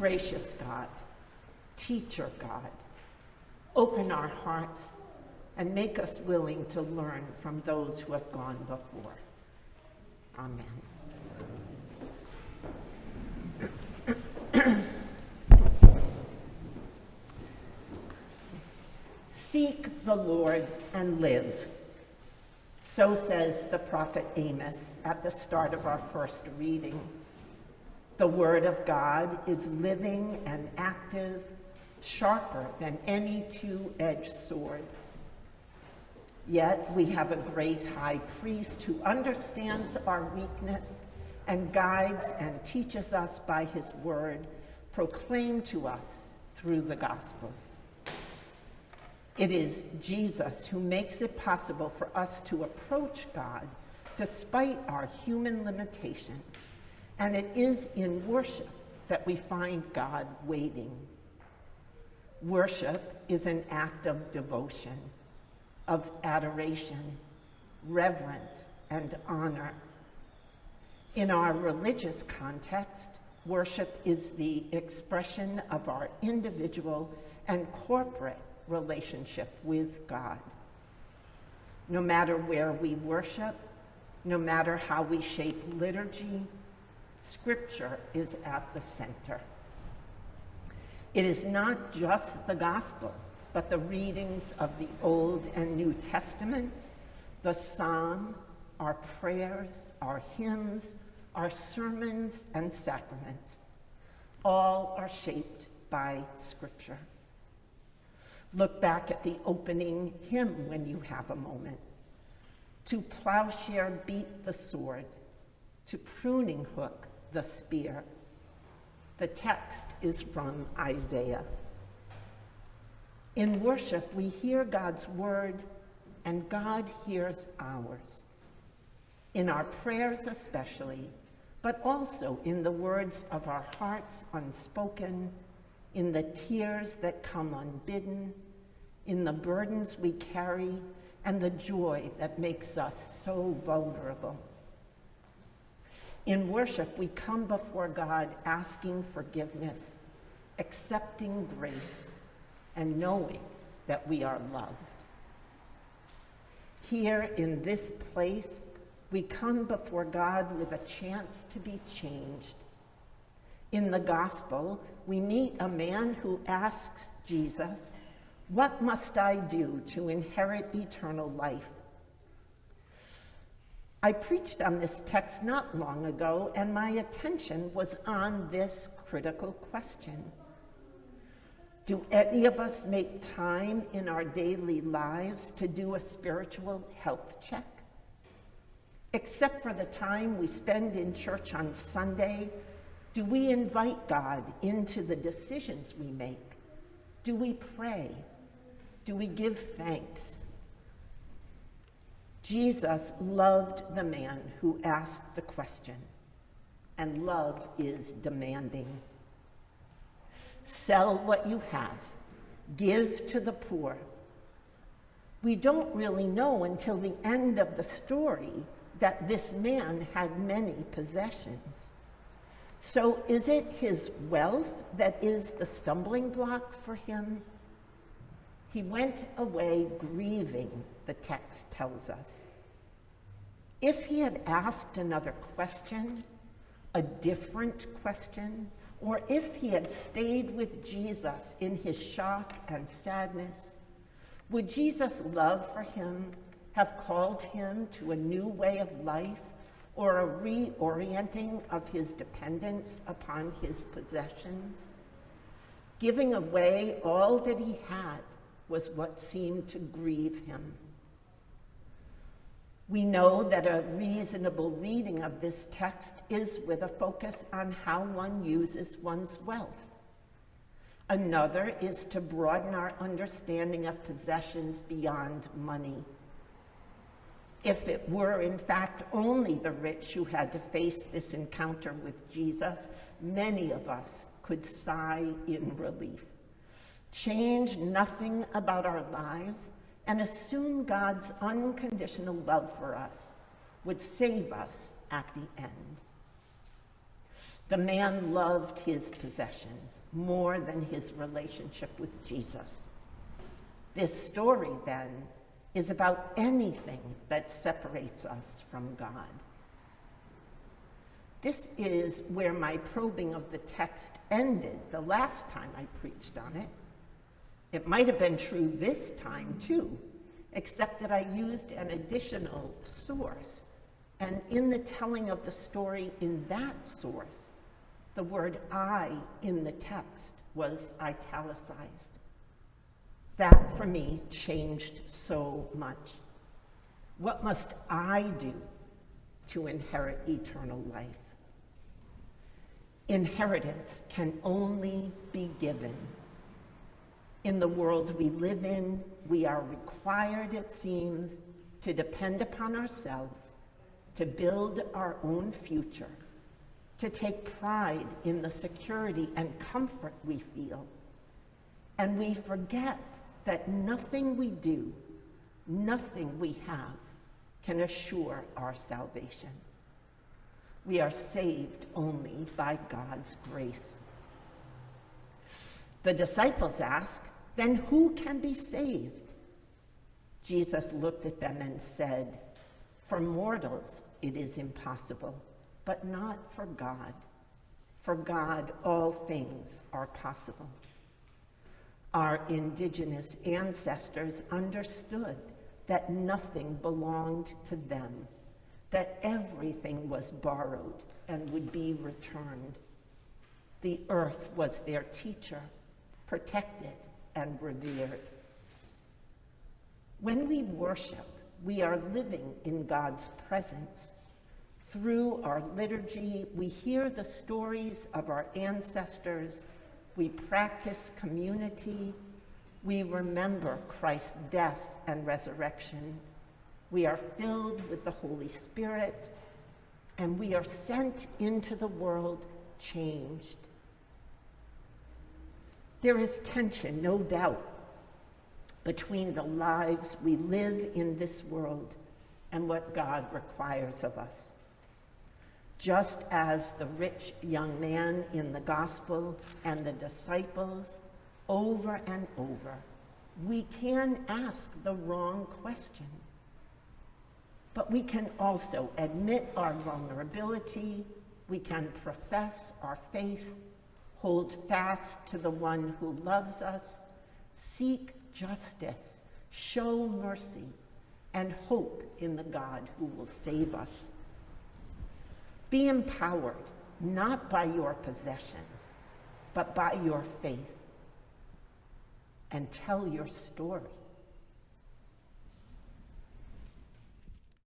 Gracious God, teacher God, open our hearts and make us willing to learn from those who have gone before. Amen. Seek the Lord and live. So says the prophet Amos at the start of our first reading. The word of God is living and active, sharper than any two-edged sword. Yet we have a great high priest who understands our weakness and guides and teaches us by his word, proclaimed to us through the Gospels. It is Jesus who makes it possible for us to approach God despite our human limitations. And it is in worship that we find God waiting. Worship is an act of devotion, of adoration, reverence, and honor. In our religious context, worship is the expression of our individual and corporate relationship with God. No matter where we worship, no matter how we shape liturgy, Scripture is at the center. It is not just the gospel, but the readings of the Old and New Testaments, the psalm, our prayers, our hymns, our sermons and sacraments. All are shaped by Scripture. Look back at the opening hymn when you have a moment. To plowshare beat the sword, to pruning hook the spear. The text is from Isaiah. In worship, we hear God's word, and God hears ours. In our prayers especially, but also in the words of our hearts unspoken in the tears that come unbidden, in the burdens we carry, and the joy that makes us so vulnerable. In worship, we come before God asking forgiveness, accepting grace, and knowing that we are loved. Here in this place, we come before God with a chance to be changed in the gospel, we meet a man who asks Jesus, What must I do to inherit eternal life? I preached on this text not long ago, and my attention was on this critical question. Do any of us make time in our daily lives to do a spiritual health check? Except for the time we spend in church on Sunday do we invite God into the decisions we make? Do we pray? Do we give thanks? Jesus loved the man who asked the question, and love is demanding. Sell what you have, give to the poor. We don't really know until the end of the story that this man had many possessions. So is it his wealth that is the stumbling block for him? He went away grieving, the text tells us. If he had asked another question, a different question, or if he had stayed with Jesus in his shock and sadness, would Jesus' love for him have called him to a new way of life or a reorienting of his dependence upon his possessions. Giving away all that he had was what seemed to grieve him. We know that a reasonable reading of this text is with a focus on how one uses one's wealth. Another is to broaden our understanding of possessions beyond money if it were, in fact, only the rich who had to face this encounter with Jesus, many of us could sigh in relief. Change nothing about our lives and assume God's unconditional love for us would save us at the end. The man loved his possessions more than his relationship with Jesus. This story, then, is about anything that separates us from God. This is where my probing of the text ended the last time I preached on it. It might have been true this time too, except that I used an additional source. And in the telling of the story in that source, the word I in the text was italicized. That for me changed so much. What must I do to inherit eternal life? Inheritance can only be given. In the world we live in, we are required, it seems, to depend upon ourselves, to build our own future, to take pride in the security and comfort we feel. And we forget that nothing we do, nothing we have, can assure our salvation. We are saved only by God's grace. The disciples ask, then who can be saved? Jesus looked at them and said, For mortals it is impossible, but not for God. For God all things are possible. Our indigenous ancestors understood that nothing belonged to them that everything was borrowed and would be returned. The earth was their teacher, protected and revered. When we worship, we are living in God's presence. Through our liturgy, we hear the stories of our ancestors, we practice community, we remember Christ's death and resurrection, we are filled with the Holy Spirit, and we are sent into the world changed. There is tension, no doubt, between the lives we live in this world and what God requires of us. Just as the rich young man in the gospel and the disciples, over and over, we can ask the wrong question. But we can also admit our vulnerability, we can profess our faith, hold fast to the one who loves us, seek justice, show mercy, and hope in the God who will save us. Be empowered, not by your possessions, but by your faith, and tell your story.